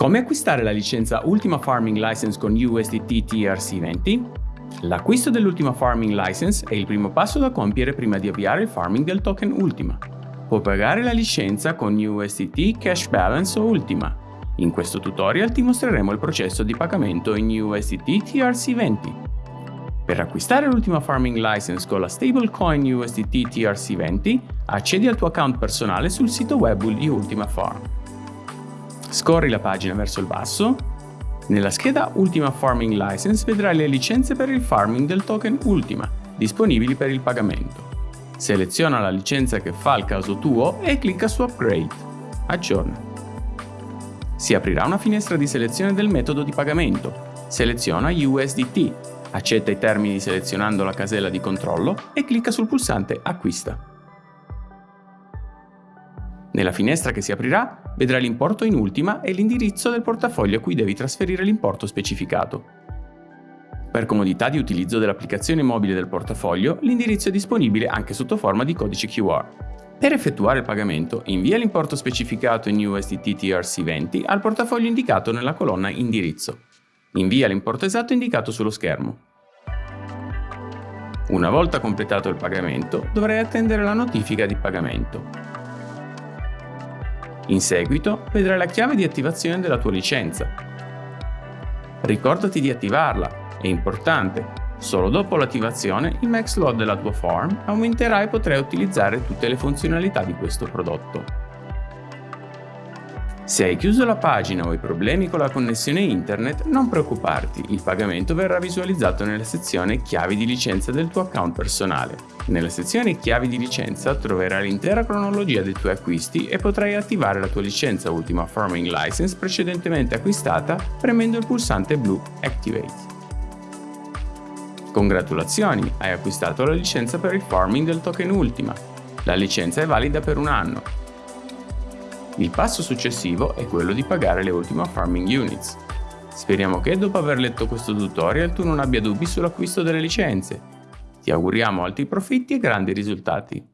Come acquistare la licenza Ultima Farming License con USDT TRC20? L'acquisto dell'Ultima Farming License è il primo passo da compiere prima di avviare il farming del token Ultima. Può pagare la licenza con USDT Cash Balance o Ultima. In questo tutorial ti mostreremo il processo di pagamento in USDT TRC20. Per acquistare l'Ultima Farming License con la stablecoin USDT TRC20, accedi al tuo account personale sul sito web di Ultima Farm. Scorri la pagina verso il basso. Nella scheda Ultima Farming License vedrai le licenze per il farming del token Ultima, disponibili per il pagamento. Seleziona la licenza che fa il caso tuo e clicca su Upgrade. Aggiorna. Si aprirà una finestra di selezione del metodo di pagamento. Seleziona USDT, accetta i termini selezionando la casella di controllo e clicca sul pulsante Acquista. Nella finestra che si aprirà vedrai l'importo in ultima e l'indirizzo del portafoglio a cui devi trasferire l'importo specificato. Per comodità di utilizzo dell'applicazione mobile del portafoglio, l'indirizzo è disponibile anche sotto forma di codice QR. Per effettuare il pagamento, invia l'importo specificato in USDT TRC20 al portafoglio indicato nella colonna Indirizzo. Invia l'importo esatto indicato sullo schermo. Una volta completato il pagamento, dovrai attendere la notifica di pagamento. In seguito vedrai la chiave di attivazione della tua licenza. Ricordati di attivarla, è importante. Solo dopo l'attivazione il max load della tua farm aumenterà e potrai utilizzare tutte le funzionalità di questo prodotto. Se hai chiuso la pagina o hai problemi con la connessione internet, non preoccuparti, il pagamento verrà visualizzato nella sezione Chiavi di licenza del tuo account personale. Nella sezione Chiavi di licenza troverai l'intera cronologia dei tuoi acquisti e potrai attivare la tua licenza Ultima Farming License precedentemente acquistata premendo il pulsante blu Activate. Congratulazioni, hai acquistato la licenza per il farming del token Ultima. La licenza è valida per un anno il passo successivo è quello di pagare le ultime farming units. Speriamo che dopo aver letto questo tutorial tu non abbia dubbi sull'acquisto delle licenze. Ti auguriamo alti profitti e grandi risultati.